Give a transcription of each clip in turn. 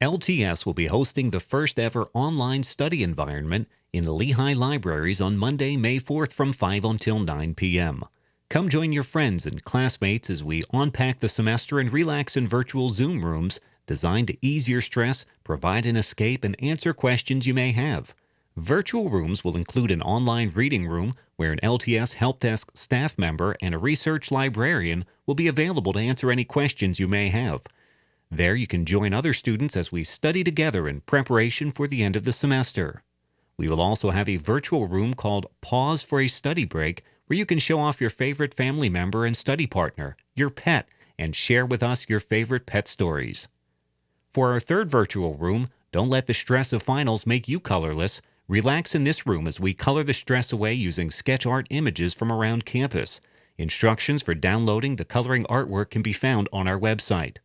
LTS will be hosting the first ever online study environment in the Lehigh Libraries on Monday, May 4th from 5 until 9 p.m. Come join your friends and classmates as we unpack the semester and relax in virtual Zoom rooms designed to ease your stress, provide an escape, and answer questions you may have. Virtual rooms will include an online reading room where an LTS Help Desk staff member and a research librarian will be available to answer any questions you may have. There you can join other students as we study together in preparation for the end of the semester. We will also have a virtual room called Paws for a Study Break where you can show off your favorite family member and study partner, your pet, and share with us your favorite pet stories. For our third virtual room, don't let the stress of finals make you colorless. Relax in this room as we color the stress away using sketch art images from around campus. Instructions for downloading the coloring artwork can be found on our website.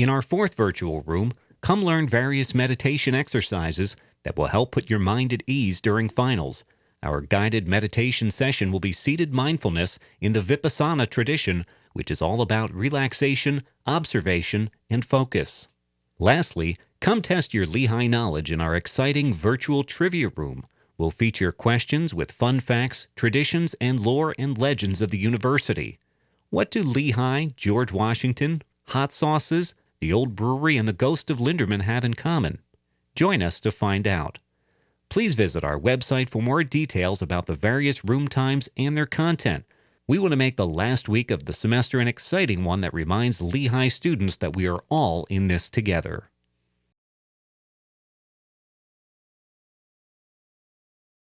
In our fourth virtual room, come learn various meditation exercises that will help put your mind at ease during finals. Our guided meditation session will be seated mindfulness in the Vipassana tradition, which is all about relaxation, observation, and focus. Lastly, come test your Lehigh knowledge in our exciting virtual trivia room. We'll feature questions with fun facts, traditions, and lore and legends of the university. What do Lehigh, George Washington, hot sauces, the old brewery, and the ghost of Linderman have in common? Join us to find out. Please visit our website for more details about the various room times and their content. We want to make the last week of the semester an exciting one that reminds Lehigh students that we are all in this together.